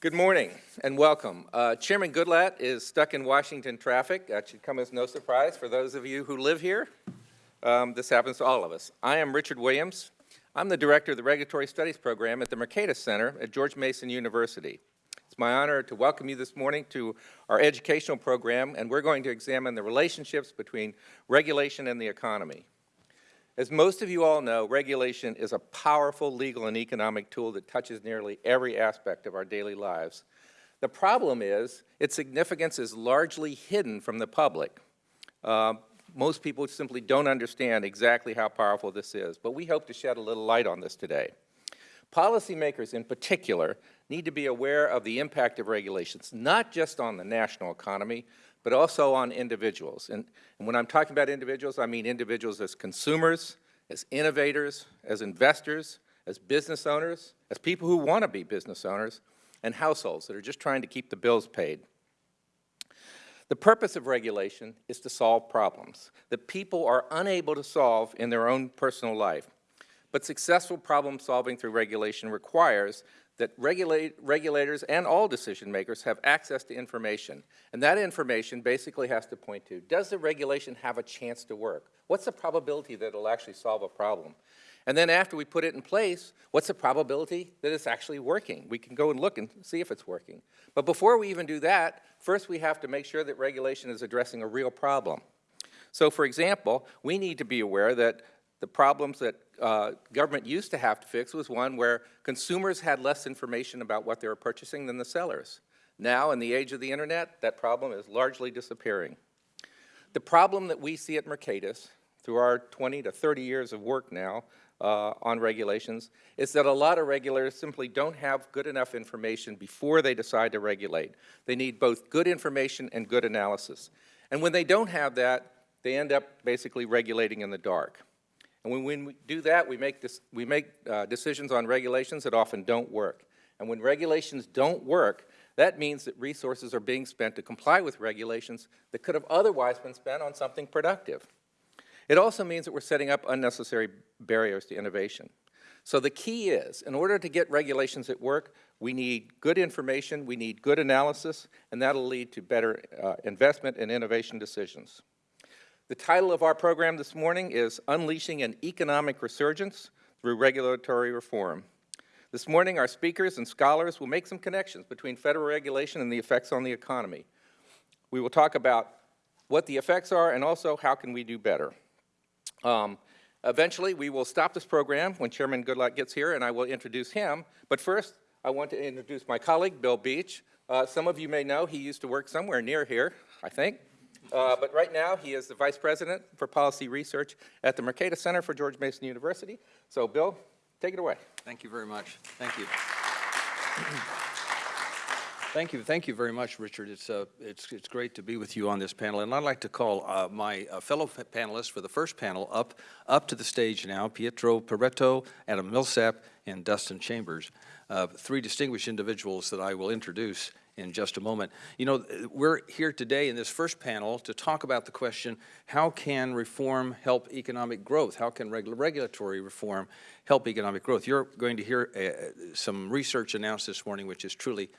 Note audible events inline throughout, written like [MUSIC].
Good morning and welcome. Uh, Chairman Goodlatte is stuck in Washington traffic. That should come as no surprise for those of you who live here. Um, this happens to all of us. I am Richard Williams. I'm the director of the Regulatory Studies Program at the Mercatus Center at George Mason University. It's my honor to welcome you this morning to our educational program, and we're going to examine the relationships between regulation and the economy. As most of you all know, regulation is a powerful legal and economic tool that touches nearly every aspect of our daily lives. The problem is its significance is largely hidden from the public. Uh, most people simply don't understand exactly how powerful this is, but we hope to shed a little light on this today. Policymakers in particular need to be aware of the impact of regulations, not just on the national economy, but also on individuals. And, and when I'm talking about individuals, I mean individuals as consumers, as innovators, as investors, as business owners, as people who want to be business owners, and households that are just trying to keep the bills paid. The purpose of regulation is to solve problems that people are unable to solve in their own personal life. But successful problem solving through regulation requires that regulate, regulators and all decision makers have access to information. And that information basically has to point to, does the regulation have a chance to work? What's the probability that it'll actually solve a problem? And then after we put it in place, what's the probability that it's actually working? We can go and look and see if it's working. But before we even do that, first we have to make sure that regulation is addressing a real problem. So for example, we need to be aware that the problems that uh, government used to have to fix was one where consumers had less information about what they were purchasing than the sellers. Now, in the age of the internet, that problem is largely disappearing. The problem that we see at Mercatus, through our 20 to 30 years of work now uh, on regulations, is that a lot of regulators simply don't have good enough information before they decide to regulate. They need both good information and good analysis. And when they don't have that, they end up basically regulating in the dark. And when, when we do that, we make, this, we make uh, decisions on regulations that often don't work. And when regulations don't work, that means that resources are being spent to comply with regulations that could have otherwise been spent on something productive. It also means that we're setting up unnecessary barriers to innovation. So the key is, in order to get regulations at work, we need good information, we need good analysis, and that'll lead to better uh, investment and innovation decisions. The title of our program this morning is Unleashing an Economic Resurgence Through Regulatory Reform. This morning, our speakers and scholars will make some connections between federal regulation and the effects on the economy. We will talk about what the effects are and also how can we do better. Um, eventually, we will stop this program when Chairman Goodlatte gets here and I will introduce him. But first, I want to introduce my colleague, Bill Beach. Uh, some of you may know he used to work somewhere near here, I think. Uh, but right now, he is the Vice President for Policy Research at the Mercatus Center for George Mason University. So, Bill, take it away. Thank you very much. Thank you. Thank you, thank you very much, Richard. It's, uh, it's, it's great to be with you on this panel, and I'd like to call uh, my uh, fellow panelists for the first panel up, up to the stage now, Pietro Peretto, Adam Millsap, and Dustin Chambers, uh, three distinguished individuals that I will introduce in just a moment. You know, we're here today in this first panel to talk about the question, how can reform help economic growth? How can regu regulatory reform help economic growth? You're going to hear uh, some research announced this morning which is truly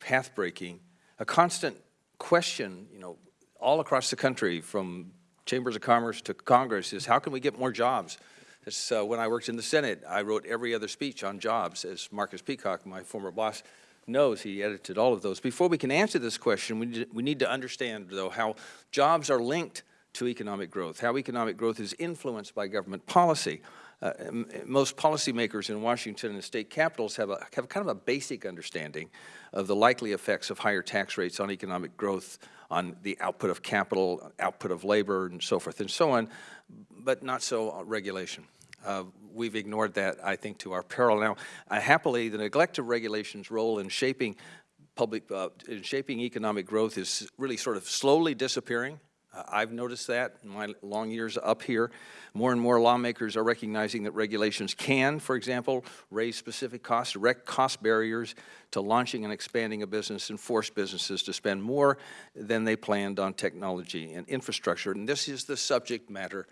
path-breaking. A constant question, you know, all across the country from chambers of commerce to Congress is how can we get more jobs? Uh, when I worked in the Senate, I wrote every other speech on jobs, as Marcus Peacock, my former boss, knows he edited all of those. Before we can answer this question, we need, we need to understand, though, how jobs are linked to economic growth, how economic growth is influenced by government policy. Uh, most policymakers in Washington and the state capitals have, a, have kind of a basic understanding of the likely effects of higher tax rates on economic growth, on the output of capital, output of labor, and so forth and so on, but not so regulation. Uh, we've ignored that, I think, to our peril. Now, uh, happily, the neglect of regulations' role in shaping public, uh, in shaping economic growth is really sort of slowly disappearing. Uh, I've noticed that in my long years up here. More and more lawmakers are recognizing that regulations can, for example, raise specific costs, direct cost barriers to launching and expanding a business and force businesses to spend more than they planned on technology and infrastructure. And this is the subject matter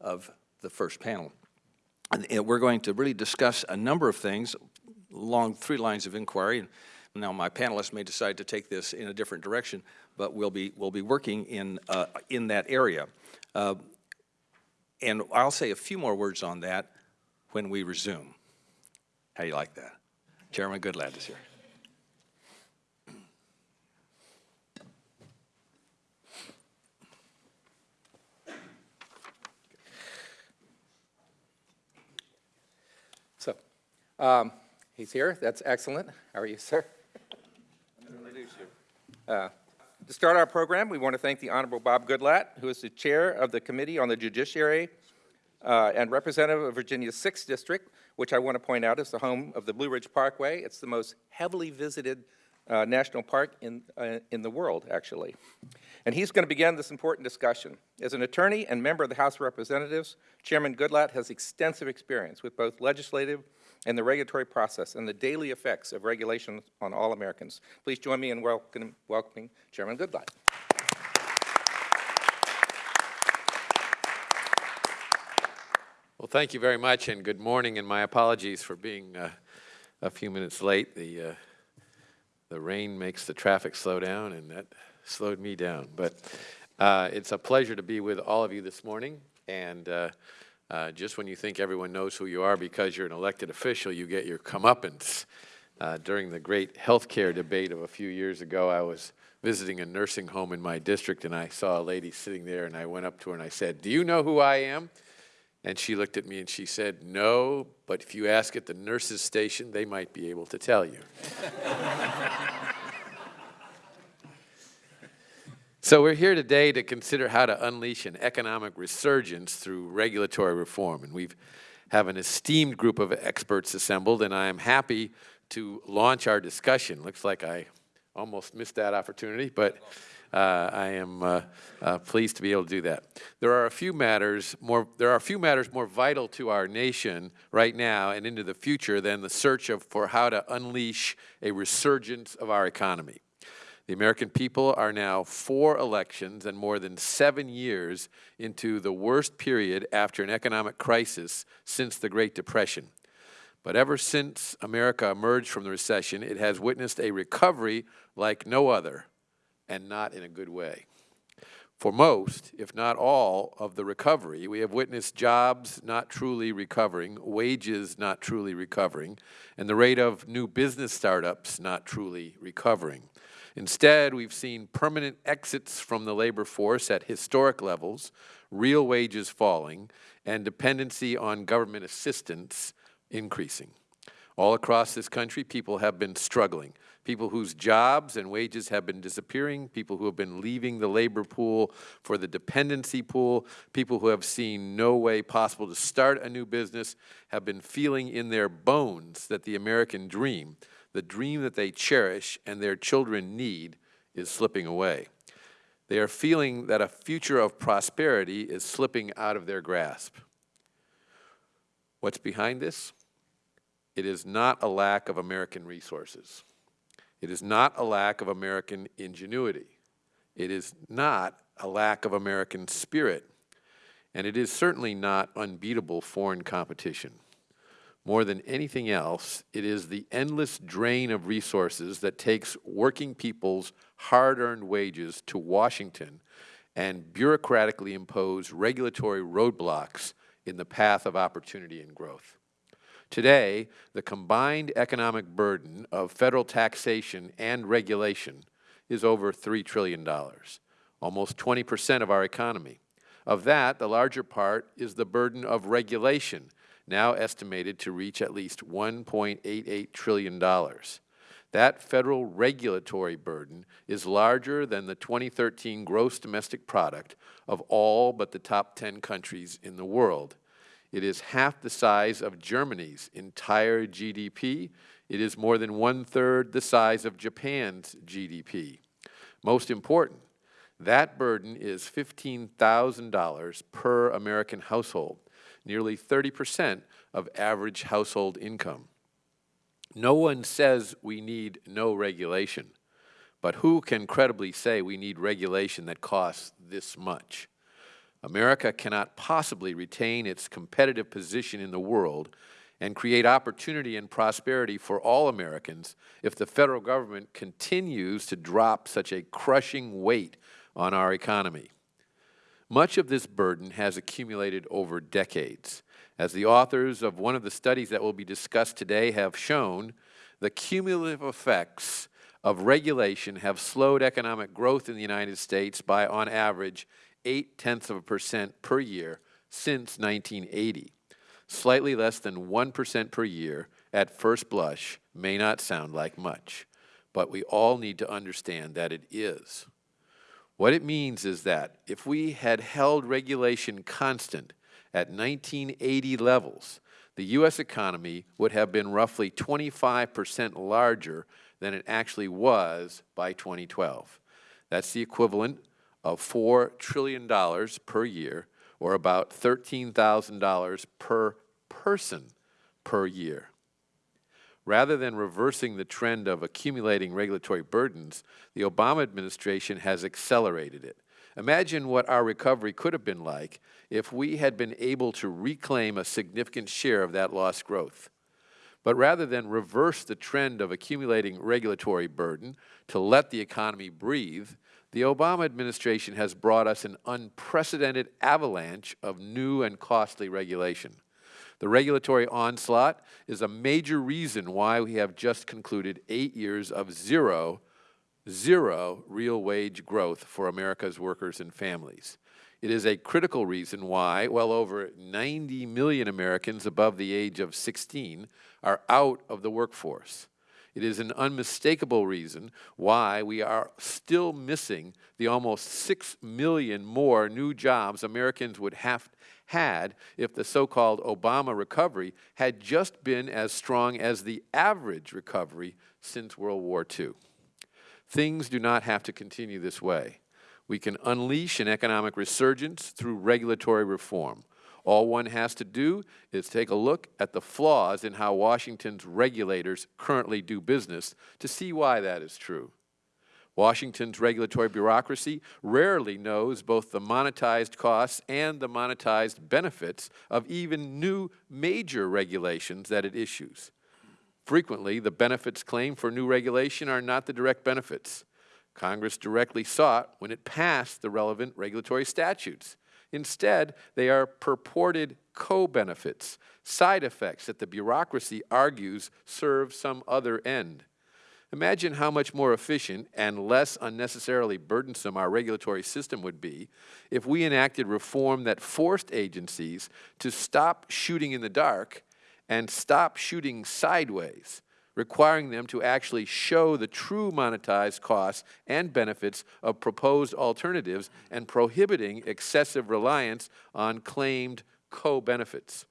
of the first panel we're going to really discuss a number of things along three lines of inquiry. And Now, my panelists may decide to take this in a different direction, but we'll be, we'll be working in, uh, in that area. Uh, And I'll say a few more words on that when we resume. How do you like that? Chairman Goodlatte is here. So, um, he's here, that's excellent. How are you, sir? Uh, To start our program, we want to thank the Honorable Bob Goodlatte, who is the Chair of the Committee on the Judiciary uh, and Representative of Virginia's 6th District, which I want to point out is the home of the Blue Ridge Parkway. It's the most heavily visited uh, national park in, uh, in the world, actually. And he's going to begin this important discussion. As an attorney and member of the House of Representatives, Chairman Goodlatte has extensive experience with both legislative and the regulatory process and the daily effects of regulation on all Americans. Please join me in welcoming, welcoming Chairman Goodlatte. Well, thank you very much, and good morning, and my apologies for being uh, a few minutes late. The, uh, the rain makes the traffic slow down, and that slowed me down. But uh, it's a pleasure to be with all of you this morning, and uh, just when you think everyone knows who you are because you're an elected official, you get your comeuppance. Uh, During the great healthcare debate of a few years ago, I was visiting a nursing home in my district, and I saw a lady sitting there, and I went up to her and I said, "Do you know who I am?" And she looked at me and she said, No, but if you ask at the nurse's station, they might be able to tell you. [LAUGHS] so we're here today to consider how to unleash an economic resurgence through regulatory reform. And we have an esteemed group of experts assembled, and I am happy to launch our discussion. Looks like I almost missed that opportunity, but uh, I am uh, uh, pleased to be able to do that. There are a few matters more. There are a few matters more vital to our nation right now and into the future than the search of for how to unleash a resurgence of our economy. The American people are now four elections and more than seven years into the worst period after an economic crisis since the Great Depression. But ever since America emerged from the recession, it has witnessed a recovery like no other and not in a good way. For most, if not all, of the recovery, we have witnessed jobs not truly recovering, wages not truly recovering, and the rate of new business startups not truly recovering. Instead, we've seen permanent exits from the labor force at historic levels, real wages falling, and dependency on government assistance increasing. All across this country, people have been struggling people whose jobs and wages have been disappearing, people who have been leaving the labor pool for the dependency pool, people who have seen no way possible to start a new business, have been feeling in their bones that the American dream, the dream that they cherish and their children need, is slipping away. They are feeling that a future of prosperity is slipping out of their grasp. What's behind this? It is not a lack of American resources. It is not a lack of American ingenuity. It is not a lack of American spirit. And it is certainly not unbeatable foreign competition. More than anything else, it is the endless drain of resources that takes working people's hard-earned wages to Washington and bureaucratically impose regulatory roadblocks in the path of opportunity and growth. Today, the combined economic burden of federal taxation and regulation is over $3 trillion, almost 20 percent of our economy. Of that, the larger part is the burden of regulation, now estimated to reach at least $1.88 trillion. That federal regulatory burden is larger than the 2013 gross domestic product of all but the top 10 countries in the world. It is half the size of Germany's entire GDP. It is more than one-third the size of Japan's GDP. Most important, that burden is $15,000 per American household, nearly 30 percent of average household income. No one says we need no regulation, but who can credibly say we need regulation that costs this much? America cannot possibly retain its competitive position in the world and create opportunity and prosperity for all Americans if the federal government continues to drop such a crushing weight on our economy. Much of this burden has accumulated over decades. As the authors of one of the studies that will be discussed today have shown, the cumulative effects of regulation have slowed economic growth in the United States by, on average, eight tenths of a percent per year since 1980. Slightly less than 1% per year at first blush may not sound like much, but we all need to understand that it is. What it means is that if we had held regulation constant at 1980 levels, the U.S. economy would have been roughly 25% larger than it actually was by 2012. That's the equivalent of $4 trillion per year, or about $13,000 per person per year. Rather than reversing the trend of accumulating regulatory burdens, the Obama administration has accelerated it. Imagine what our recovery could have been like if we had been able to reclaim a significant share of that lost growth. But rather than reverse the trend of accumulating regulatory burden to let the economy breathe, the Obama administration has brought us an unprecedented avalanche of new and costly regulation. The regulatory onslaught is a major reason why we have just concluded eight years of zero, zero real wage growth for America's workers and families. It is a critical reason why well over 90 million Americans above the age of 16 are out of the workforce. It is an unmistakable reason why we are still missing the almost 6 million more new jobs Americans would have had if the so-called Obama recovery had just been as strong as the average recovery since World War II. Things do not have to continue this way. We can unleash an economic resurgence through regulatory reform. All one has to do is take a look at the flaws in how Washington's regulators currently do business to see why that is true. Washington's regulatory bureaucracy rarely knows both the monetized costs and the monetized benefits of even new major regulations that it issues. Frequently, the benefits claimed for new regulation are not the direct benefits. Congress directly sought when it passed the relevant regulatory statutes. Instead, they are purported co-benefits, side effects that the bureaucracy argues serve some other end. Imagine how much more efficient and less unnecessarily burdensome our regulatory system would be if we enacted reform that forced agencies to stop shooting in the dark and stop shooting sideways requiring them to actually show the true monetized costs and benefits of proposed alternatives and prohibiting excessive reliance on claimed co-benefits.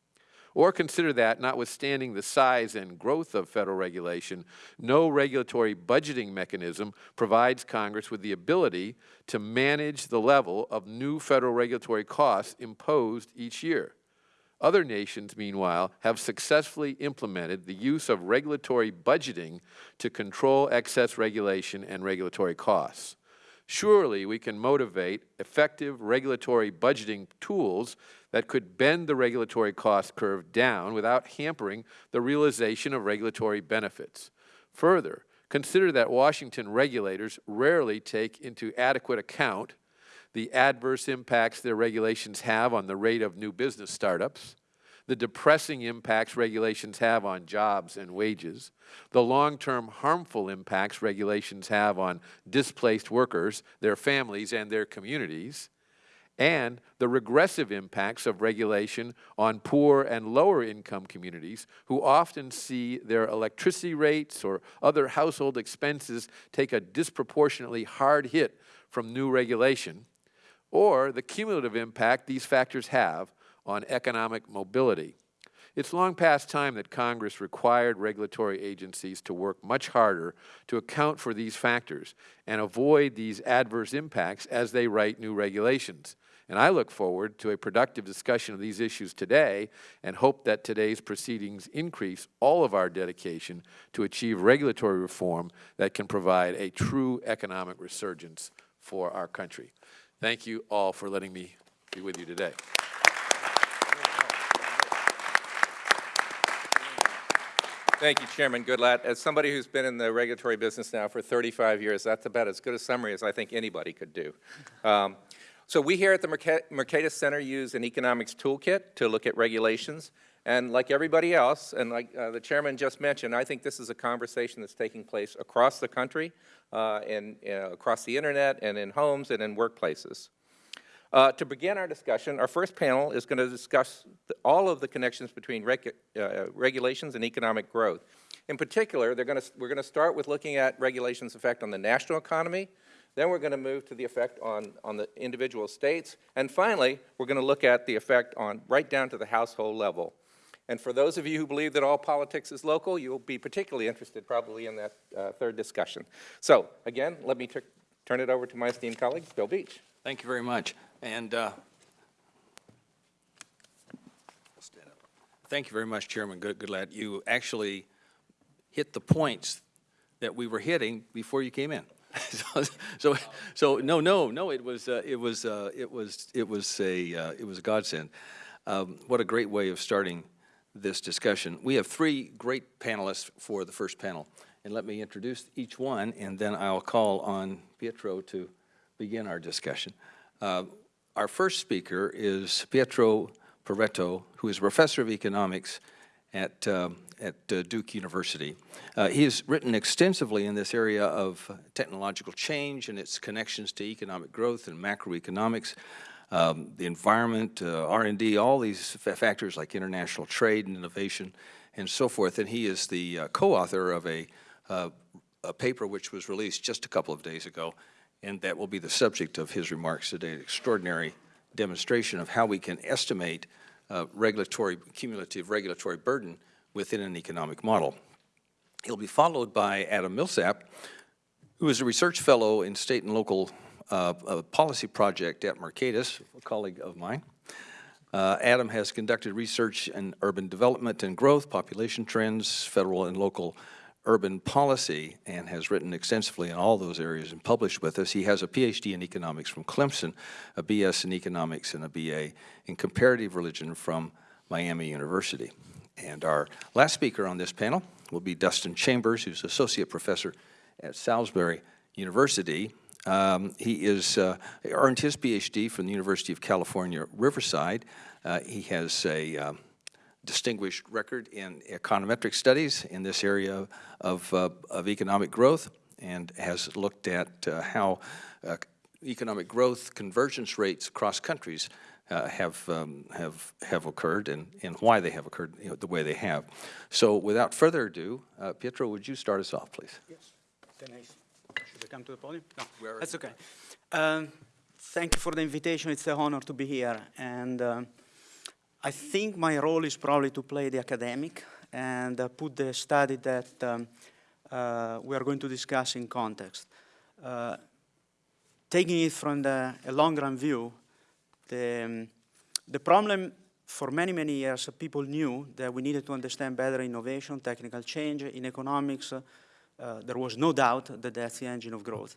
Or consider that, notwithstanding the size and growth of federal regulation, no regulatory budgeting mechanism provides Congress with the ability to manage the level of new federal regulatory costs imposed each year. Other nations, meanwhile, have successfully implemented the use of regulatory budgeting to control excess regulation and regulatory costs. Surely we can motivate effective regulatory budgeting tools that could bend the regulatory cost curve down without hampering the realization of regulatory benefits. Further, consider that Washington regulators rarely take into adequate account the adverse impacts their regulations have on the rate of new business startups, the depressing impacts regulations have on jobs and wages, the long-term harmful impacts regulations have on displaced workers, their families, and their communities, and the regressive impacts of regulation on poor and lower income communities who often see their electricity rates or other household expenses take a disproportionately hard hit from new regulation, or the cumulative impact these factors have on economic mobility. It's long past time that Congress required regulatory agencies to work much harder to account for these factors and avoid these adverse impacts as they write new regulations. And I look forward to a productive discussion of these issues today and hope that today's proceedings increase all of our dedication to achieve regulatory reform that can provide a true economic resurgence for our country. Thank you all for letting me be with you today. Thank you, Chairman Goodlatte. As somebody who's been in the regulatory business now for 35 years, that's about as good a summary as I think anybody could do. Um, So we here at the Mercatus Center use an economics toolkit to look at regulations. And like everybody else, and like uh, the chairman just mentioned, I think this is a conversation that's taking place across the country, uh, and across the internet, and in homes, and in workplaces. Uh, to begin our discussion, our first panel is going to discuss the, all of the connections between regu uh, regulations and economic growth. In particular, to, we're going to start with looking at regulations' effect on the national economy. Then we're going to move to the effect on, on the individual states. And finally, we're going to look at the effect on right down to the household level. And for those of you who believe that all politics is local, you'll be particularly interested probably in that uh, third discussion. So again, let me turn it over to my esteemed colleague, Bill Beach. Thank you very much. And uh, thank you very much, Chairman Good- Goodlatte. You actually hit the points that we were hitting before you came in. [LAUGHS] So, so, so no, no, no. It was, uh, it was, uh, it was, it was a, uh, it was a godsend. Um, what a great way of starting this discussion. We have three great panelists for the first panel, and let me introduce each one, and then I'll call on Pietro to begin our discussion. Uh, Our first speaker is Pietro Peretto, who is a professor of economics at, um, at uh, Duke University. Uh, He has written extensively in this area of technological change and its connections to economic growth and macroeconomics, um, the environment, uh, R&D, all these fa- factors like international trade and innovation and so forth. And he is the uh, co-author of a, uh, a paper which was released just a couple of days ago, and that will be the subject of his remarks today, an extraordinary demonstration of how we can estimate uh, regulatory, cumulative regulatory burden within an economic model. He'll be followed by Adam Millsap, who is a research fellow in state and local uh, uh, policy project at Mercatus, a colleague of mine. Uh, Adam has conducted research in urban development and growth, population trends, federal and local urban policy, and has written extensively in all those areas and published with us. He has a PhD in economics from Clemson, a BS in economics, and a BA in comparative religion from Miami University. And our last speaker on this panel will be Dustin Chambers, who's associate professor at Salisbury University. Um, he is uh, earned his PhD from the University of California, Riverside. Uh, he has a um, distinguished record in econometric studies in this area of, uh, of economic growth and has looked at uh, how uh, economic growth convergence rates across countries uh, have, um, have, have occurred and, and why they have occurred you know, the way they have. So without further ado, uh, Pietro, would you start us off, please? Yes. I, come to the podium? No, Where- that's okay. Um, Thank you for the invitation. It's an honor to be here. And um, I think my role is probably to play the academic and uh, put the study that um, uh, we are going to discuss in context. Uh, Taking it from the, a long-run view, the, um, the problem for many, many years, uh, people knew that we needed to understand better innovation, technical change. In economics, uh, there was no doubt that that's the engine of growth.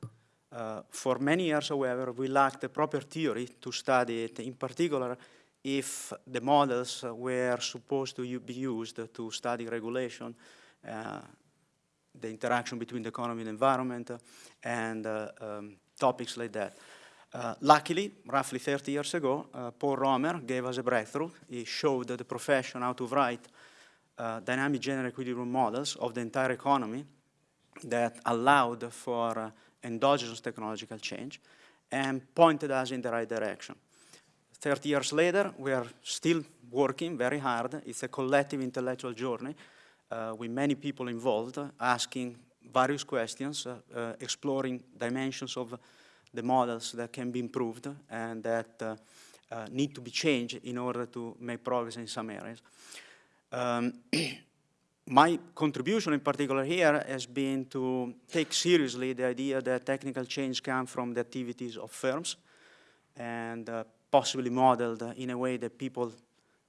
Uh, for many years, however, we lacked the proper theory to study it, in particular, if the models uh, were supposed to be used to study regulation, uh, the interaction between the economy and environment, uh, and uh, um, topics like that. Uh, luckily, roughly 30 years ago, uh, Paul Romer gave us a breakthrough. He showed the profession how to write uh, dynamic general equilibrium models of the entire economy that allowed for uh, endogenous technological change and pointed us in the right direction. 30 years later, we are still working very hard. It's a collective intellectual journey uh, with many people involved, asking various questions, uh, uh, exploring dimensions of the models that can be improved and that uh, uh, need to be changed in order to make progress in some areas. Um, [CLEARS THROAT] my contribution in particular here has been to take seriously the idea that technical change comes from the activities of firms and uh, possibly modeled in a way that people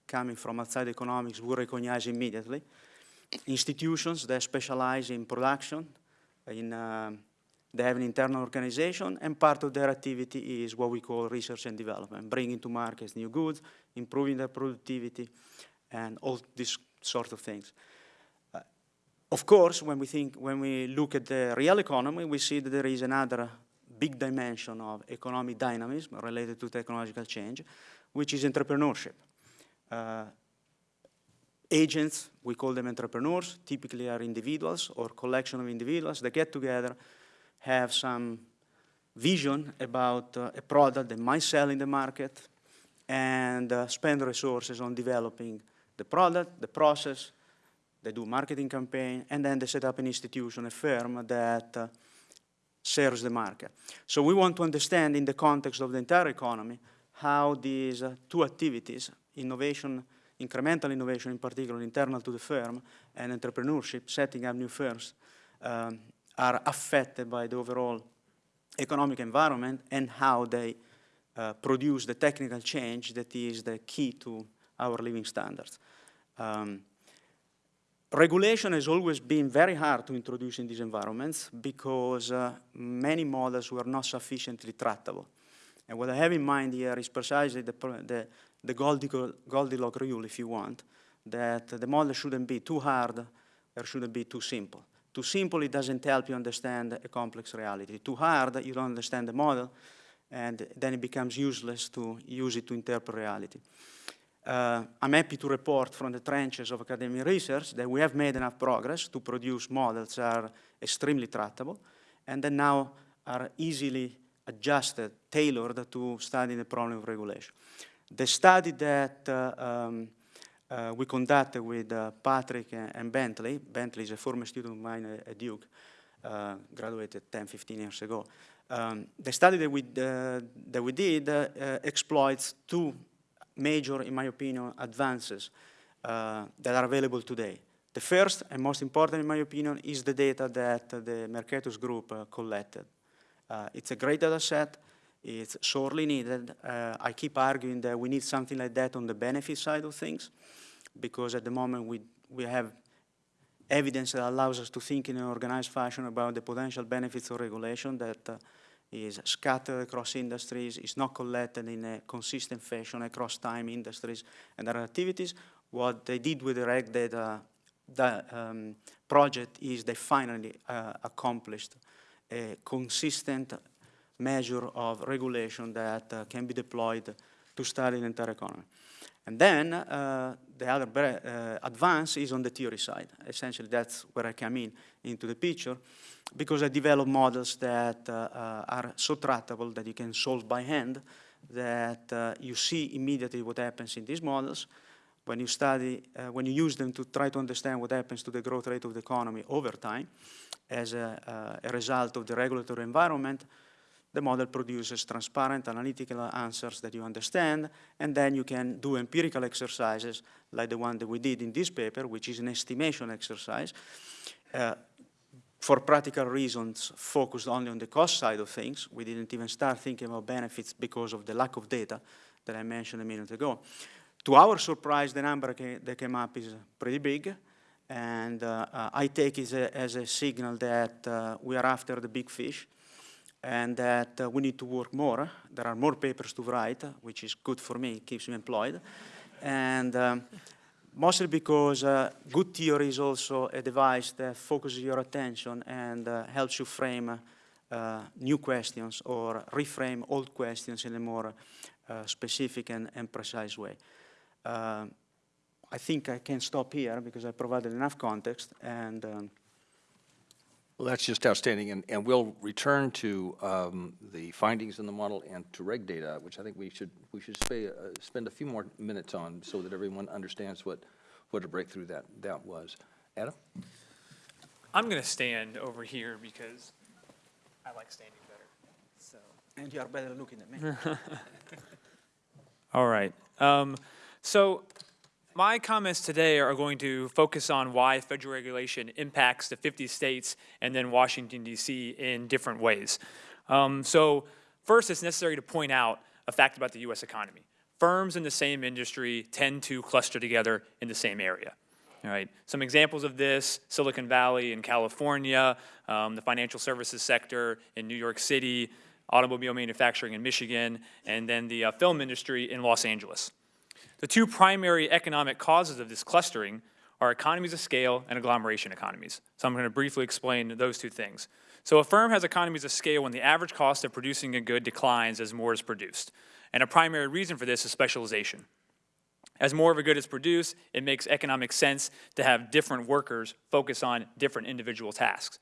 coming from outside economics will recognize immediately. Institutions that specialize in production, in, um, they have an internal organization, and part of their activity is what we call research and development, bringing to markets new goods, improving their productivity, and all these sort of things. Of course, when we think, when we look at the real economy, we see that there is another big dimension of economic dynamism related to technological change, which is entrepreneurship. Uh, agents, we call them entrepreneurs, typically are individuals or collection of individuals that get together, have some vision about uh, a product they might sell in the market, and uh, spend resources on developing the product, the process, they do marketing campaign, and then they set up an institution, a firm that uh, serves the market. So we want to understand in the context of the entire economy how these uh, two activities, innovation, incremental innovation in particular, internal to the firm, and entrepreneurship, setting up new firms, um, are affected by the overall economic environment and how they uh, produce the technical change that is the key to our living standards. Um, regulation has always been very hard to introduce in these environments because uh, many models were not sufficiently tractable. And what I have in mind here is precisely the, the, the Goldilocks rule, if you want, that the model shouldn't be too hard or shouldn't be too simple. Too simple, it doesn't help you understand a complex reality. Too hard, you don't understand the model, and then it becomes useless to use it to interpret reality. Uh, I'm happy to report from the trenches of academic research that we have made enough progress to produce models that are extremely tractable and that now are easily adjusted, tailored to study the problem of regulation. The study that uh, um, uh, we conducted with uh, Patrick and, and Bentley, Bentley is a former student of mine at, Duke, uh, graduated 10, 15 years ago. Um, the study that we, uh, that we did exploits two major, in my opinion, advances uh, that are available today. The first and most important, in my opinion, is the data that the Mercatus group uh, collected. Uh, it's a great data set. It's sorely needed. Uh, I keep arguing that we need something like that on the benefit side of things, because at the moment we, we have evidence that allows us to think in an organized fashion about the potential benefits of regulation that uh, is scattered across industries, is not collected in a consistent fashion across time, industries, and other activities. What they did with the RegData the, um, project is they finally uh, accomplished a consistent measure of regulation that uh, can be deployed to study the entire economy. And then uh, the other uh, advance is on the theory side. Essentially, that's where I come in into the picture because I develop models that uh, uh, are so tractable that you can solve by hand, that uh, you see immediately what happens in these models. When you study, uh, when you use them to try to understand what happens to the growth rate of the economy over time as a, a result of the regulatory environment, the model produces transparent analytical answers that you understand, and then you can do empirical exercises like the one that we did in this paper, which is an estimation exercise, uh, for practical reasons, focused only on the cost side of things. We didn't even start thinking about benefits because of the lack of data that I mentioned a minute ago. To our surprise, the number that came up is pretty big, and uh, uh, I take it as a, as a signal that uh, we are after the big fish, and that uh, we need to work more. There are more papers to write, which is good for me, it keeps me employed. And um, mostly because uh, good theory is also a device that focuses your attention and uh, helps you frame uh, new questions or reframe old questions in a more uh, specific and, and, precise way. Uh, I think I can stop here because I provided enough context and um, Well, that's just outstanding, and, and we'll return to um, the findings in the model and to RegData, which I think we should, we should spay, uh, spend a few more minutes on so that everyone understands what, what a breakthrough that, that was. Adam? I'm going to stand over here because I like standing better. So. and you are better looking than me. [LAUGHS] All right. Um, so my comments today are going to focus on why federal regulation impacts the 50 states and then Washington, D.C. in different ways. Um, so first, it's necessary to point out a fact about the U.S. economy. Firms in the same industry tend to cluster together in the same area. All right. Some examples of this, Silicon Valley in California, um, the financial services sector in New York City, automobile manufacturing in Michigan, and then the uh, film industry in Los Angeles. The two primary economic causes of this clustering are economies of scale and agglomeration economies. So I'm going to briefly explain those two things. So a firm has economies of scale when the average cost of producing a good declines as more is produced. And a primary reason for this is specialization. As more of a good is produced, it makes economic sense to have different workers focus on different individual tasks.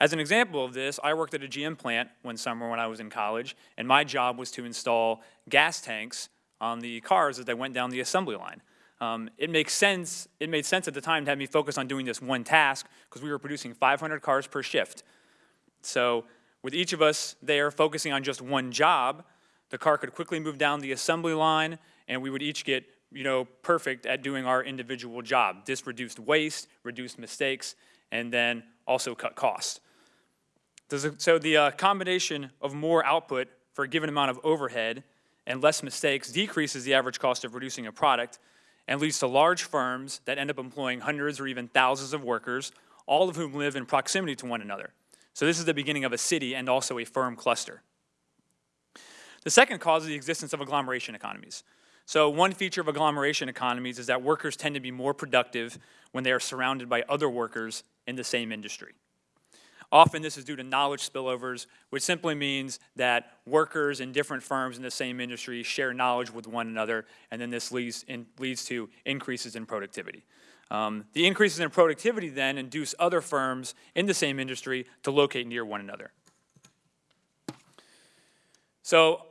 As an example of this, I worked at a GM plant one summer when I was in college, and my job was to install gas tanks on the cars as they went down the assembly line. Um, it makes sense, it made sense at the time to have me focus on doing this one task because we were producing 500 cars per shift. So with each of us there focusing on just one job, the car could quickly move down the assembly line and we would each get you know, perfect at doing our individual job. This reduced waste, reduced mistakes, and then also cut costs. So the uh, combination of more output for a given amount of overhead and less mistakes decreases the average cost of producing a product and leads to large firms that end up employing hundreds or even thousands of workers, all of whom live in proximity to one another. So this is the beginning of a city and also a firm cluster. The second cause is the existence of agglomeration economies. So one feature of agglomeration economies is that workers tend to be more productive when they are surrounded by other workers in the same industry. Often this is due to knowledge spillovers, which simply means that workers in different firms in the same industry share knowledge with one another, and then this leads, in, leads to increases in productivity. Um, the increases in productivity then induce other firms in the same industry to locate near one another. So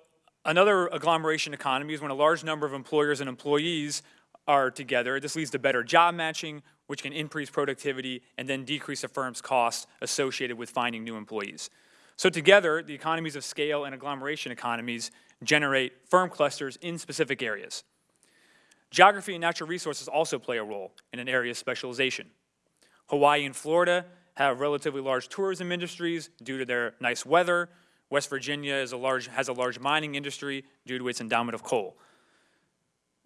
another agglomeration economy is when a large number of employers and employees are together. This leads to better job matching, which can increase productivity and then decrease a firm's costs associated with finding new employees. So together, the economies of scale and agglomeration economies generate firm clusters in specific areas. Geography and natural resources also play a role in an area of specialization. Hawaii and Florida have relatively large tourism industries due to their nice weather. West Virginia a large, has a large mining industry due to its endowment of coal.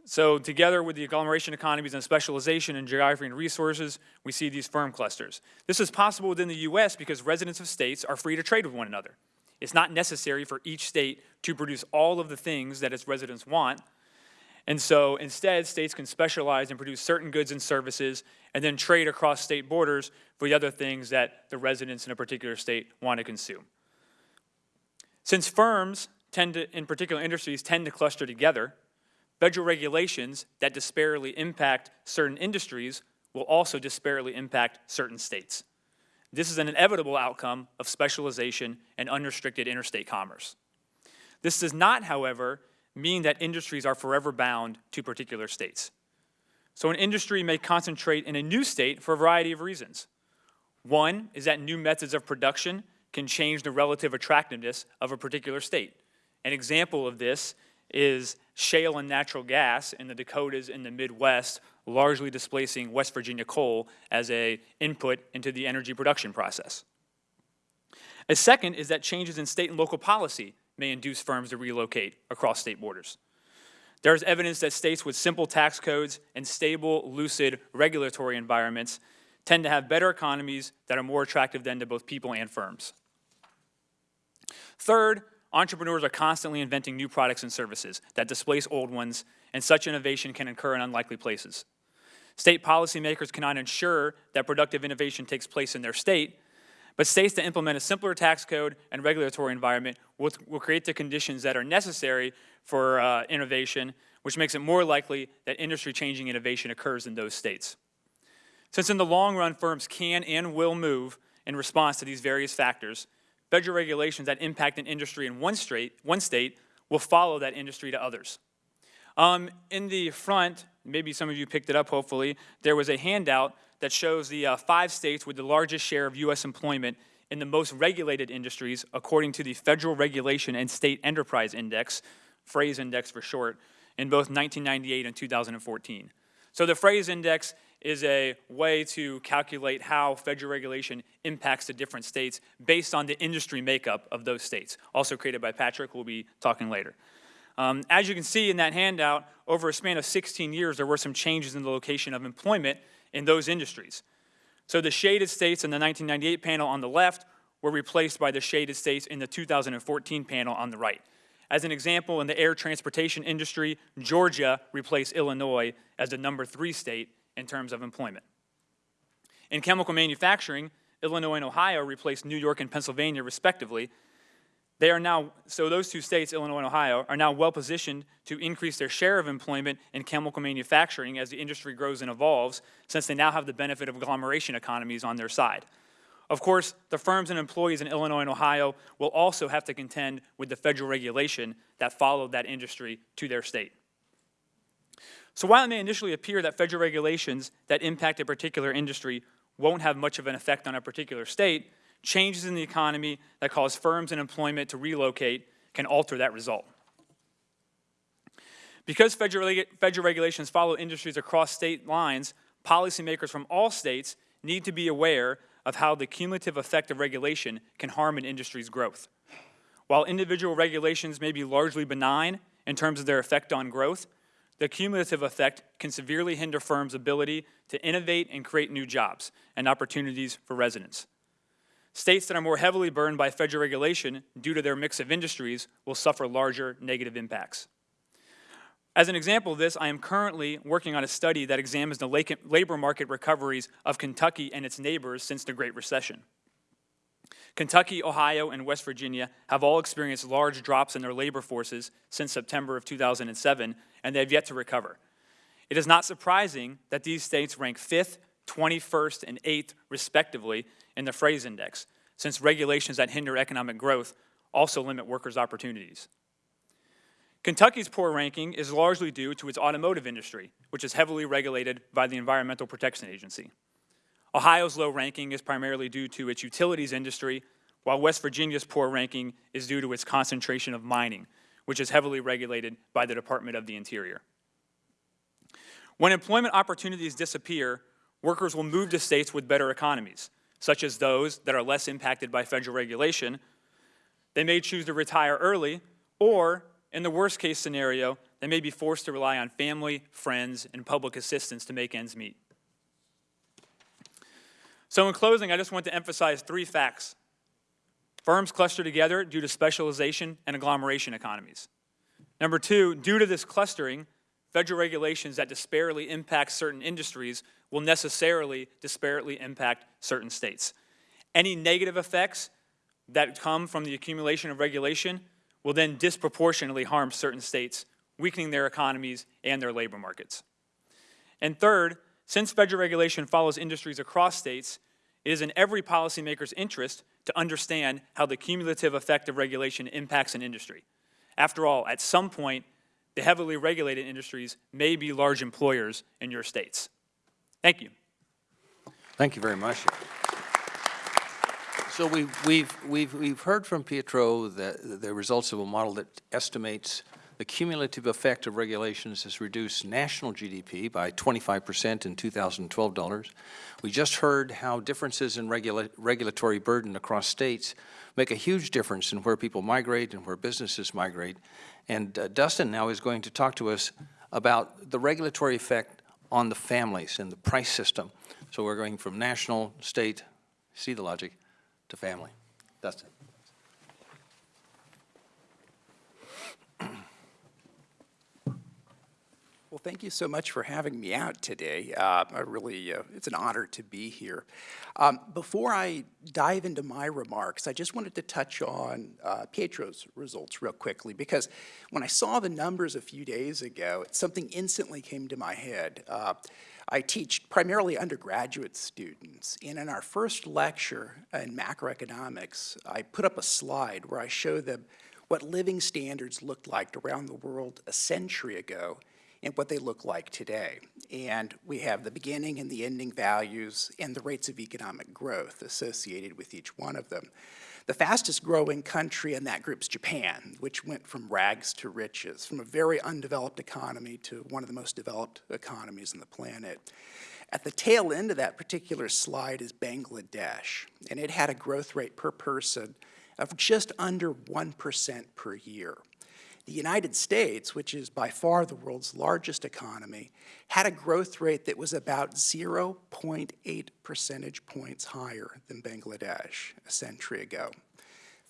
So together with the agglomeration economies and specialization in geography and resources, we see these firm clusters. This is possible within the U.S. because residents of states are free to trade with one another. It's not necessary for each state to produce all of the things that its residents want. And so instead, states can specialize and produce certain goods and services and then trade across state borders for the other things that the residents in a particular state want to consume. Since firms tend to, in particular industries, tend to cluster together, Federal regulations that disparately impact certain industries will also disparately impact certain states. This is an inevitable outcome of specialization and unrestricted interstate commerce. This does not, however, mean that industries are forever bound to particular states. So an industry may concentrate in a new state for a variety of reasons. One is that new methods of production can change the relative attractiveness of a particular state. An example of this is shale and natural gas in the Dakotas and the Midwest, largely displacing West Virginia coal as a input into the energy production process. A second is that changes in state and local policy may induce firms to relocate across state borders. There is evidence that states with simple tax codes and stable, lucid regulatory environments tend to have better economies that are more attractive than to both people and firms. Third, Entrepreneurs are constantly inventing new products and services that displace old ones, and such innovation can occur in unlikely places. State policymakers cannot ensure that productive innovation takes place in their state, but states that implement a simpler tax code and regulatory environment will, will create the conditions that are necessary for uh, innovation, which makes it more likely that industry-changing innovation occurs in those states. Since in the long run, firms can and will move in response to these various factors, federal regulations that impact an industry in one, straight, one state will follow that industry to others. Um, in the front, maybe some of you picked it up hopefully, there was a handout that shows the uh, five states with the largest share of U.S. employment in the most regulated industries according to the Federal Regulation and State Enterprise Index, FRASE Index for short, in both 1998 and 2014. So the FRASE Index is a way to calculate how federal regulation impacts the different states based on the industry makeup of those states, also created by Patrick, we'll be talking later. Um, as you can see in that handout, over a span of 16 years, there were some changes in the location of employment in those industries. So the shaded states in the 1998 panel on the left were replaced by the shaded states in the 2014 panel on the right. As an example, in the air transportation industry, Georgia replaced Illinois as the number three state in terms of employment. In chemical manufacturing, Illinois and Ohio replaced New York and Pennsylvania respectively. They are now, so those two states, Illinois and Ohio, are now well positioned to increase their share of employment in chemical manufacturing as the industry grows and evolves, since they now have the benefit of agglomeration economies on their side. Of course, the firms and employees in Illinois and Ohio will also have to contend with the federal regulation that followed that industry to their state. So while it may initially appear that federal regulations that impact a particular industry won't have much of an effect on a particular state, changes in the economy that cause firms and employment to relocate can alter that result. Because federal, federal regulations follow industries across state lines, policymakers from all states need to be aware of how the cumulative effect of regulation can harm an industry's growth. While individual regulations may be largely benign in terms of their effect on growth, the cumulative effect can severely hinder firms' ability to innovate and create new jobs and opportunities for residents. States that are more heavily burned by federal regulation due to their mix of industries will suffer larger negative impacts. As an example of this, I am currently working on a study that examines the labor market recoveries of Kentucky and its neighbors since the Great Recession. Kentucky, Ohio, and West Virginia have all experienced large drops in their labor forces since September of 2007, and they have yet to recover. It is not surprising that these states rank 5th, 21st, and 8th, respectively, in the FRASE Index, since regulations that hinder economic growth also limit workers' opportunities. Kentucky's poor ranking is largely due to its automotive industry, which is heavily regulated by the Environmental Protection Agency. Ohio's low ranking is primarily due to its utilities industry, while West Virginia's poor ranking is due to its concentration of mining, which is heavily regulated by the Department of the Interior. When employment opportunities disappear, workers will move to states with better economies, such as those that are less impacted by federal regulation. They may choose to retire early, or in the worst case scenario, they may be forced to rely on family, friends, and public assistance to make ends meet. So in closing, I just want to emphasize three facts. Firms cluster together due to specialization and agglomeration economies. Number two, due to this clustering, federal regulations that disparately impact certain industries will necessarily disparately impact certain states. Any negative effects that come from the accumulation of regulation will then disproportionately harm certain states, weakening their economies and their labor markets. And third, since federal regulation follows industries across states, it is in every policymaker's interest to understand how the cumulative effect of regulation impacts an industry. After all, at some point, the heavily regulated industries may be large employers in your states. Thank you. Thank you very much. So we've, we've, we've, we've heard from Pietro that the results of a model that estimates the cumulative effect of regulations has reduced national GDP by 25% in 2012 dollars. We just heard how differences in regula- regulatory burden across states make a huge difference in where people migrate and where businesses migrate. And uh, Dustin now is going to talk to us about the regulatory effect on the families and the price system. So we're going from national, state, see the logic, to family. Dustin. Well, thank you so much for having me out today. Uh, I really, uh, it's an honor to be here. Um, before I dive into my remarks, I just wanted to touch on uh, Pietro's results real quickly because when I saw the numbers a few days ago, something instantly came to my head. I teach primarily undergraduate students, and in our first lecture in macroeconomics, I put up a slide where I show them what living standards looked like around the world a century ago and what they look like today. And we have the beginning and the ending values and the rates of economic growth associated with each one of them. The fastest growing country in that group is Japan, which went from rags to riches, from a very undeveloped economy to one of the most developed economies on the planet. At the tail end of that particular slide is Bangladesh, and it had a growth rate per person of just under 1% per year. The United States, which is by far the world's largest economy, had a growth rate that was about 0.8 percentage points higher than Bangladesh a century ago.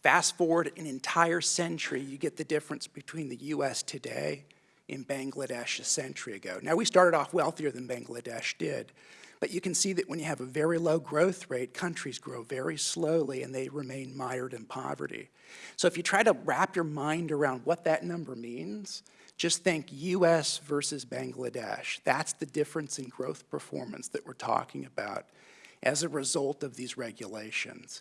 Fast forward an entire century, you get the difference between the US today and Bangladesh a century ago. Now, we started off wealthier than Bangladesh did, but you can see that when you have a very low growth rate, countries grow very slowly and they remain mired in poverty. So if you try to wrap your mind around what that number means, just think US versus Bangladesh. That's the difference in growth performance that we're talking about as a result of these regulations.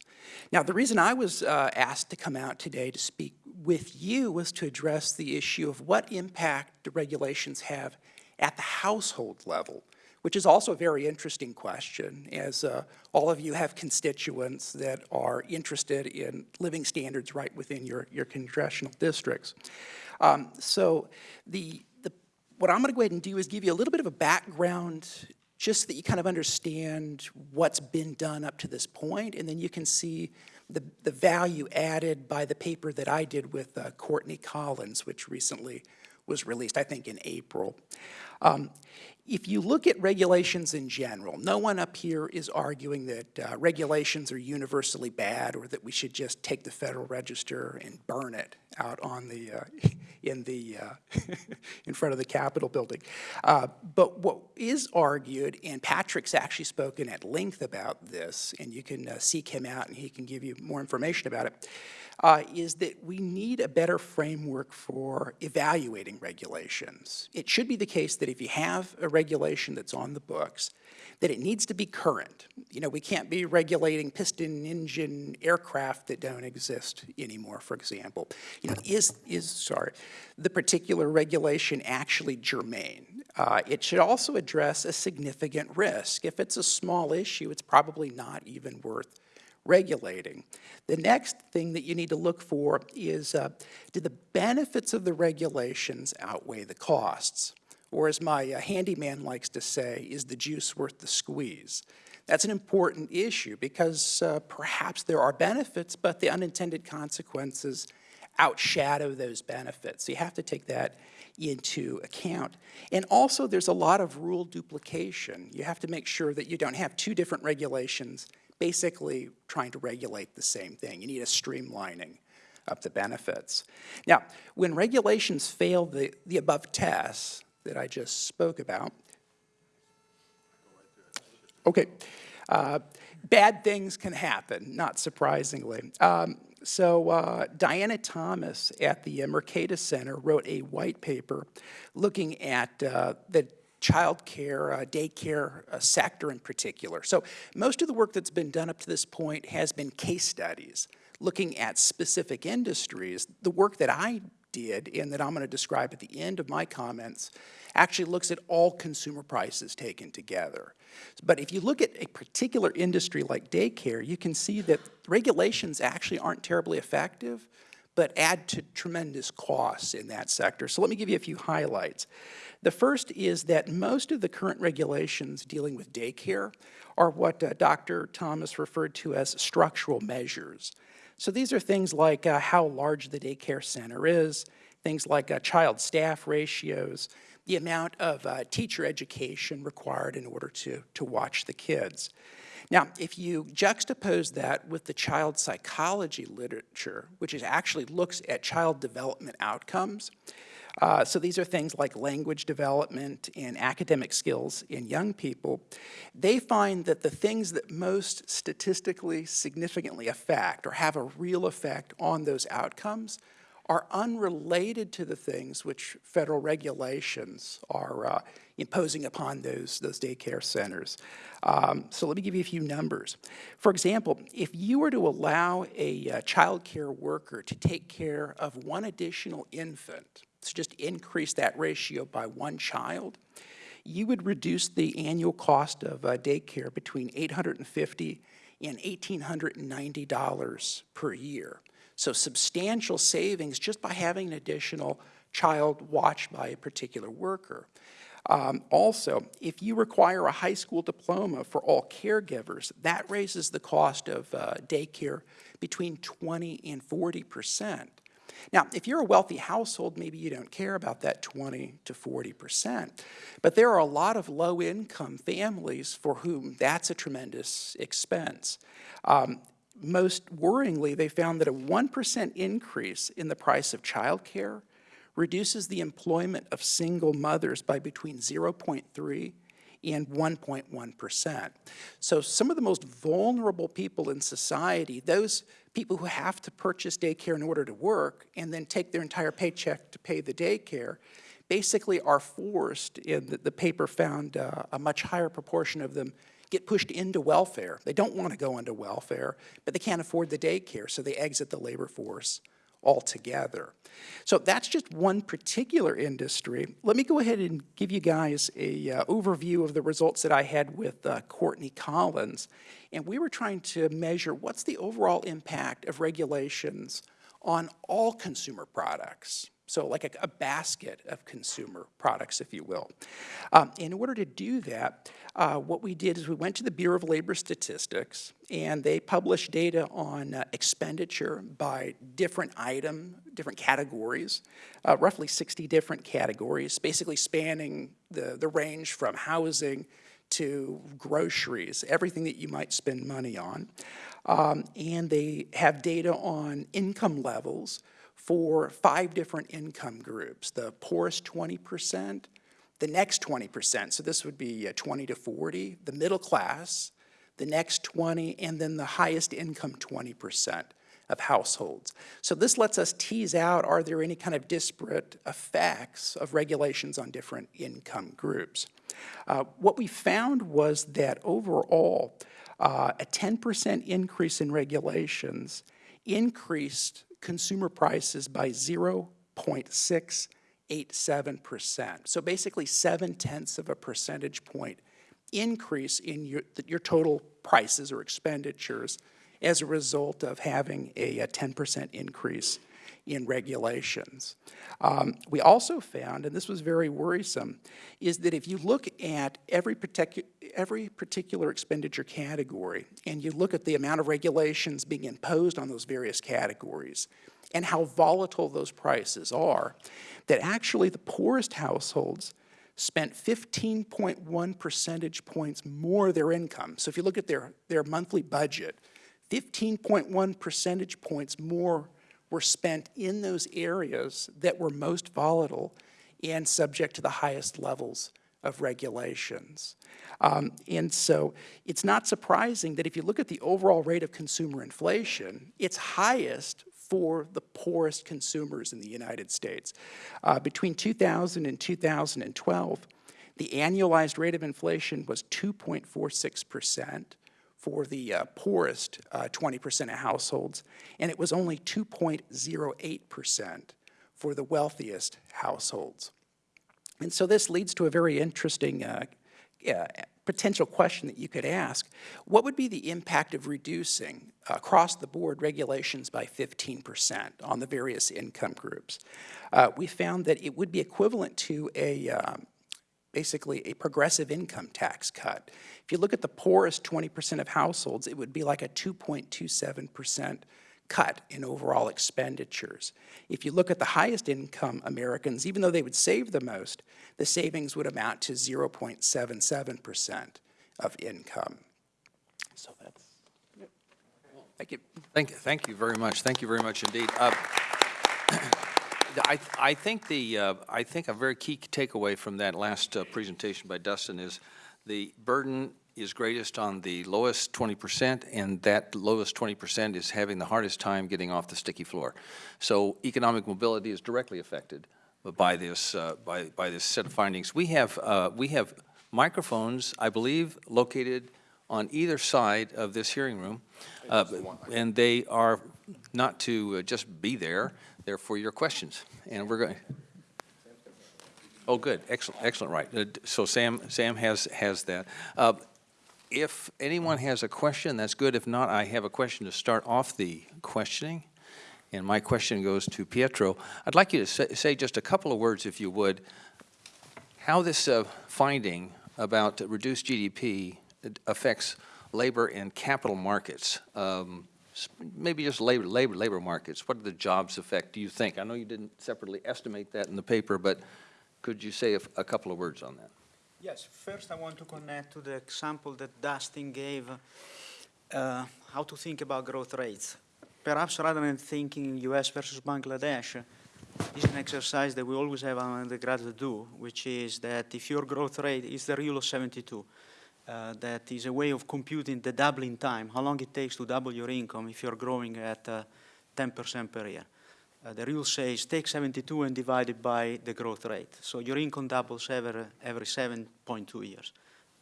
Now, the reason I was uh, asked to come out today to speak with you was to address the issue of what impact the regulations have at the household level, which is also a very interesting question, as uh, all of you have constituents that are interested in living standards right within your, your congressional districts. Um, so the, the, what I'm going to go ahead and do is give you a little bit of a background just so that you kind of understand what's been done up to this point, and then you can see the, the value added by the paper that I did with uh, Courtney Collins, which recently was released, I think, in April. Um, if you look at regulations in general, no one up here is arguing that uh, regulations are universally bad or that we should just take the Federal Register and burn it out on the, uh, [LAUGHS] in the, uh, [LAUGHS] in front of the Capitol building. Uh, but what is argued, and Patrick's actually spoken at length about this, and you can uh, seek him out and he can give you more information about it, uh, is that we need a better framework for evaluating regulations. It should be the case that if you have a regulation that's on the books, that it needs to be current. You know, we can't be regulating piston engine aircraft that don't exist anymore, for example. You know, is, is sorry, the particular regulation actually germane? Uh, it should also address a significant risk. If it's a small issue, it's probably not even worth regulating. The next thing that you need to look for is, uh, do the benefits of the regulations outweigh the costs? Or as my uh, handyman likes to say, is the juice worth the squeeze? That's an important issue because uh, perhaps there are benefits, but the unintended consequences outshadow those benefits. So you have to take that into account. And also there's a lot of rule duplication. You have to make sure that you don't have two different regulations basically trying to regulate the same thing. You need a streamlining of the benefits. Now, when regulations fail the, the above tests that I just spoke about, okay, uh, bad things can happen, not surprisingly. Um, so uh, Diana Thomas at the Mercatus Center wrote a white paper looking at uh, the child care, uh, daycare uh, sector in particular. So most of the work that's been done up to this point has been case studies, looking at specific industries. The work that I did and that I'm going to describe at the end of my comments actually looks at all consumer prices taken together. But if you look at a particular industry like daycare, you can see that regulations actually aren't terribly effective, but add to tremendous costs in that sector. So let me give you a few highlights. The first is that most of the current regulations dealing with daycare are what uh, Dr. Thomas referred to as structural measures. So these are things like uh, how large the daycare center is, things like uh, child staff ratios, the amount of uh, teacher education required in order to, to watch the kids. Now, if you juxtapose that with the child psychology literature, which actually looks at child development outcomes, uh, so these are things like language development and academic skills in young people. They find that the things that most statistically significantly affect or have a real effect on those outcomes are unrelated to the things which federal regulations are uh, imposing upon those, those daycare centers. Um, so let me give you a few numbers. For example, if you were to allow a uh, child care worker to take care of one additional infant, so just increase that ratio by one child, you would reduce the annual cost of uh, daycare between 850 and $1,890 per year. So substantial savings just by having an additional child watched by a particular worker. Um, also, if you require a high school diploma for all caregivers, that raises the cost of uh, daycare between 20 and 40 percent. Now, if you're a wealthy household, maybe you don't care about that 20 to 40 percent. But there are a lot of low-income families for whom that's a tremendous expense. Um, most worryingly, they found that a 1% increase in the price of childcare reduces the employment of single mothers by between 0.3 and 1.1%. So some of the most vulnerable people in society, those people who have to purchase daycare in order to work and then take their entire paycheck to pay the daycare, basically are forced, and the, the paper found uh, a much higher proportion of them get pushed into welfare. They don't want to go into welfare, but they can't afford the daycare, so they exit the labor force altogether. So that's just one particular industry. Let me go ahead and give you guys a uh, overview of the results that I had with uh, Courtney Collins. And we were trying to measure what's the overall impact of regulations on all consumer products. So like a, a basket of consumer products, if you will. Um, in order to do that, uh, what we did is we went to the Bureau of Labor Statistics, and they published data on uh, expenditure by different item, different categories, uh, roughly 60 different categories, basically spanning the, the range from housing to groceries, everything that you might spend money on. Um, and they have data on income levels for five different income groups, the poorest 20%, the next 20%, so this would be uh, 20 to 40, the middle class, the next 20, and then the highest income 20% of households. So this lets us tease out, are there any kind of disparate effects of regulations on different income groups? Uh, what we found was that overall, uh, a 10% increase in regulations increased consumer prices by 0.687%. So basically, seven tenths of a percentage point increase in your, your total prices or expenditures as a result of having a, a 10% increase in regulations. Um, we also found, and this was very worrisome, is that if you look at every, particu every particular expenditure category and you look at the amount of regulations being imposed on those various categories and how volatile those prices are, that actually the poorest households spent 15.1 percentage points more of their income. So if you look at their, their monthly budget, 15.1 percentage points more were spent in those areas that were most volatile and subject to the highest levels of regulations. Um, and so it's not surprising that if you look at the overall rate of consumer inflation, it's highest for the poorest consumers in the United States. Uh, between 2000 and 2012, the annualized rate of inflation was 2.46 percent for the uh, poorest 20% of households, and it was only 2.08% for the wealthiest households. And so this leads to a very interesting uh, uh, potential question that you could ask. What would be the impact of reducing across the board regulations by 15% on the various income groups? Uh, we found that it would be equivalent to a um, basically a progressive income tax cut. If you look at the poorest 20% of households, it would be like a 2.27% cut in overall expenditures. If you look at the highest income Americans, even though they would save the most, the savings would amount to 0.77% of income. So that's. Thank you. Thank, you. thank you very much. Thank you very much indeed. Uh, [CLEARS THROAT] I, I think the, uh, I think a very key takeaway from that last uh, presentation by Dustin is the burden is greatest on the lowest 20%, and that lowest 20% is having the hardest time getting off the sticky floor. So economic mobility is directly affected by this, uh, by, by this set of findings. We have, uh, we have microphones, I believe, located on either side of this hearing room, uh, and they are not to uh, just be there, they're for your questions. And we're going, oh, good, excellent, excellent, right. Uh, So Sam, Sam has, has that. Uh, If anyone has a question, that's good. If not, I have a question to start off the questioning. And my question goes to Pietro. I'd like you to say, say just a couple of words, if you would, how this uh, finding about reduced GDP affects labor and capital markets. Um, maybe just labor, labor, labor markets. What do the jobs affect, do you think? I know you didn't separately estimate that in the paper, but could you say a couple of words on that? Yes, first I want to connect to the example that Dustin gave, uh, how to think about growth rates. Perhaps rather than thinking US versus Bangladesh, is an exercise that we always have our undergraduate do, which is that if your growth rate is the rule of 72, uh, that is a way of computing the doubling time, how long it takes to double your income if you're growing at uh, 10% per year. Uh, the rule says take 72 and divide it by the growth rate. So your income doubles every, every 7.2 years.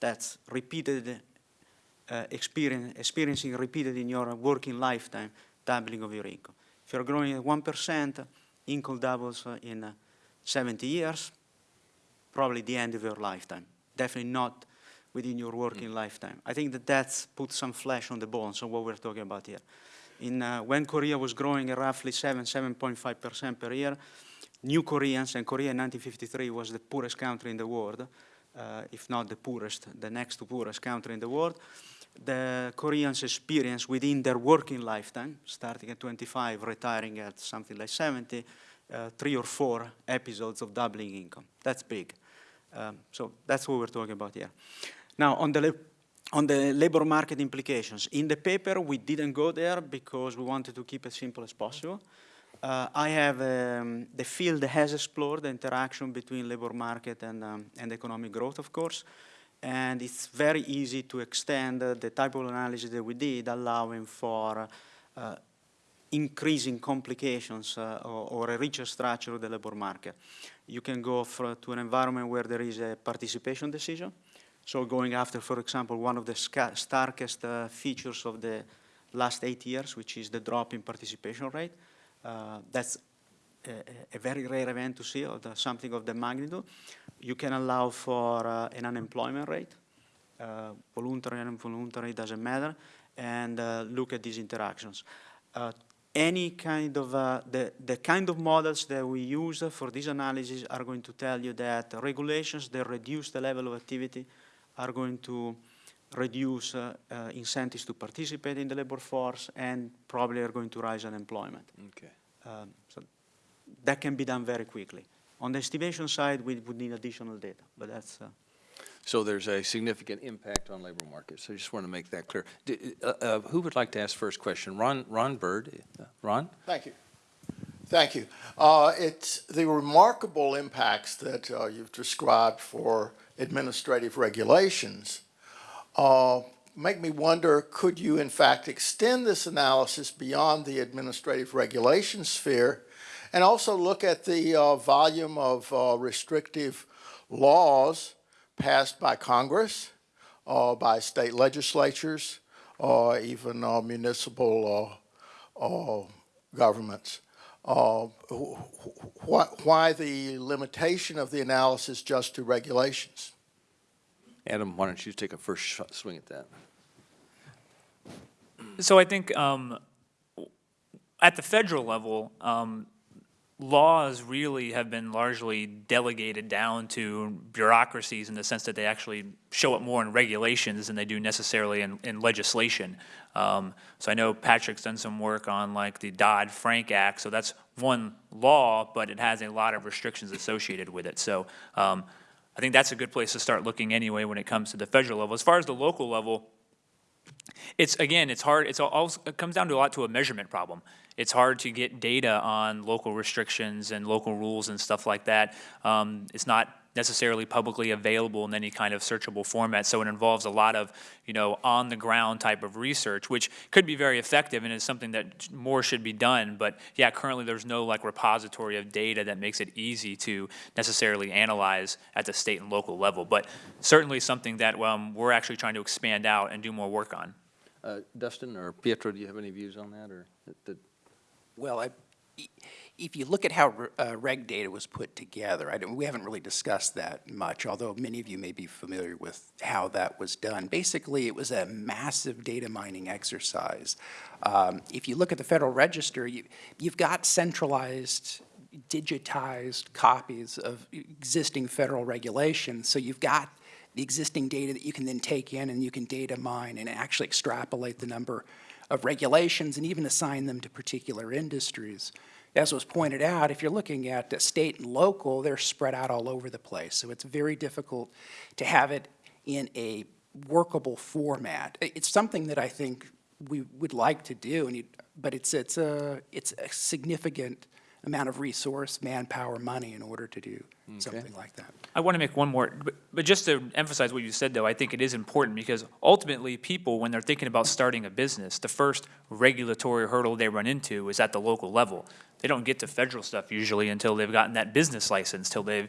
That's repeated uh, experience, experiencing repeated in your working lifetime, doubling of your income. If you're growing at 1%, income doubles uh, in uh, 70 years, probably the end of your lifetime. Definitely not within your working lifetime. I think that that's put some flesh on the bones of what we're talking about here. In, uh, when Korea was growing at roughly 7, 7.5% per year, new Koreans, and Korea in 1953 was the poorest country in the world, uh, if not the poorest, the next to poorest country in the world, the Koreans experience within their working lifetime, starting at 25, retiring at something like 70, uh, three or four episodes of doubling income. That's big. Um, so that's what we're talking about here. Now, on the, on the labor market implications, in the paper we didn't go there because we wanted to keep it simple as possible. Uh, I have, um, the field has explored the interaction between labor market and, um, and economic growth, of course, and it's very easy to extend uh, the type of analysis that we did, allowing for uh, increasing complications uh, or, or a richer structure of the labor market. You can go for, to an environment where there is a participation decision. So going after, for example, one of the starkest uh, features of the last eight years, which is the drop in participation rate. Uh, that's a, a very rare event to see, or the, something of the magnitude. You can allow for uh, an unemployment rate, uh, voluntary and involuntary, doesn't matter, and uh, look at these interactions. Uh, any kind of, the, the kind of models that we use for this analysis are going to tell you that regulations that reduce the level of activity are going to reduce uh, uh, incentives to participate in the labor force and probably are going to rise unemployment. Okay. Um, so that can be done very quickly. On the estimation side, we would need additional data, but that's, uh, So there's a significant impact on labor markets. I just want to make that clear. D- uh, uh, Who would like to ask first question? Ron, Ron Bird? Uh, Ron? Thank you. Thank you. Uh, It's the remarkable impacts that uh, you've described for administrative regulations uh, make me wonder, could you in fact extend this analysis beyond the administrative regulation sphere and also look at the uh, volume of uh, restrictive laws passed by Congress, uh, by state legislatures, or even uh, municipal uh, uh, governments? Uh, wh- wh- Why the limitation of the analysis just to regulations? Adam, why don't you take a first sh- swing at that? So I think um, at the federal level, um, laws really have been largely delegated down to bureaucracies in the sense that they actually show up more in regulations than they do necessarily in, in legislation. Um, so I know Patrick's done some work on like the Dodd-Frank Act, so that's one law, but it has a lot of restrictions associated with it. So um, I think that's a good place to start looking anyway when it comes to the federal level. As far as the local level, it's again, it's hard. It's all it comes down to a lot to a measurement problem. It's hard to get data on local restrictions and local rules and stuff like that. Um, it's not necessarily publicly available in any kind of searchable format, so it involves a lot of you know on the ground type of research, which could be very effective and is something that more should be done. But yeah, currently there's no like repository of data that makes it easy to necessarily analyze at the state and local level. But certainly something that um, we're actually trying to expand out and do more work on. Uh, Dustin or Pietro, do you have any views on that, or? that- that- Well, I, if you look at how uh, RegData was put together, we haven't really discussed that much, although many of you may be familiar with how that was done. Basically, it was a massive data mining exercise. Um, if you look at the Federal Register, you, you've got centralized, digitized copies of existing federal regulations, so you've got the existing data that you can then take in and you can data mine and actually extrapolate the number of regulations and even assign them to particular industries. As was pointed out, if you're looking at state and local, they're spread out all over the place. So it's very difficult to have it in a workable format. It's something that I think we would like to do, and you, but it's, it's a, it's a significant amount of resource, manpower, money in order to do something like that. I want to make one more, but, but just to emphasize what you said, though, I think it is important because ultimately, people, when they're thinking about starting a business, the first regulatory hurdle they run into is at the local level. They don't get to federal stuff usually until they've gotten that business license, till they've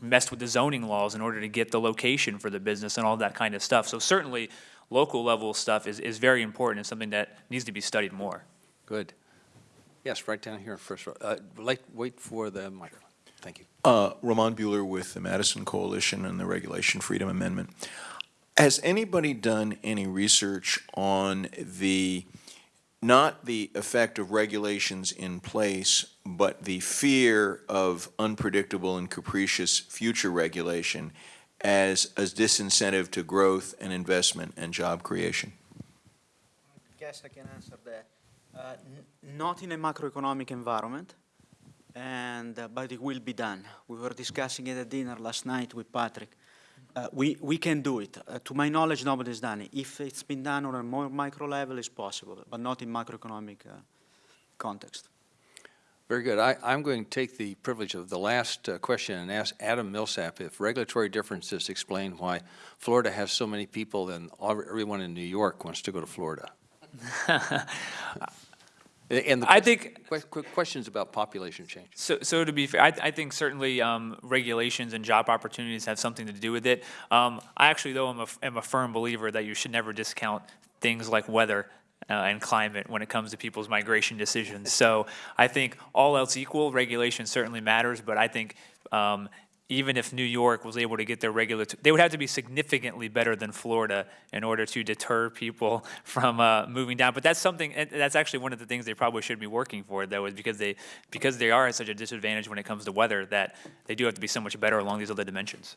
messed with the zoning laws in order to get the location for the business and all that kind of stuff. So certainly, local level stuff is, is very important and something that needs to be studied more. Good. Yes, right down here in first. row. Uh, like, wait for the microphone. Thank you. Uh, Roman Buhler with the Madison Coalition and the Regulation Freedom Amendment. Has anybody done any research on the, not the effect of regulations in place, but the fear of unpredictable and capricious future regulation as a disincentive to growth and investment and job creation? I Guess I can answer that. Uh, Not in a macroeconomic environment, and, uh, but it will be done. We were discussing it at dinner last night with Patrick. Uh, We, we can do it. Uh, To my knowledge, nobody's done it. If it's been done on a more micro level, it's possible, but not in macroeconomic uh, context. Very good. I, I'm going to take the privilege of the last uh, question and ask Adam Millsap if regulatory differences explain why Florida has so many people and everyone in New York wants to go to Florida. [LAUGHS] And the I think- que- que- questions about population change. So, so to be fair, I, I think certainly um, regulations and job opportunities have something to do with it. Um, I actually, though, am a, am a firm believer that you should never discount things like weather uh, and climate when it comes to people's migration decisions. So I think all else equal, regulation certainly matters, but I think um, even if New York was able to get their regulatory, they would have to be significantly better than Florida in order to deter people [LAUGHS] from uh, moving down. But that's something, that's actually one of the things they probably should be working for, though, is because they, because they are at such a disadvantage when it comes to weather, that they do have to be so much better along these other dimensions.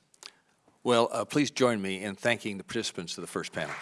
Well, uh, please join me in thanking the participants of the first panel.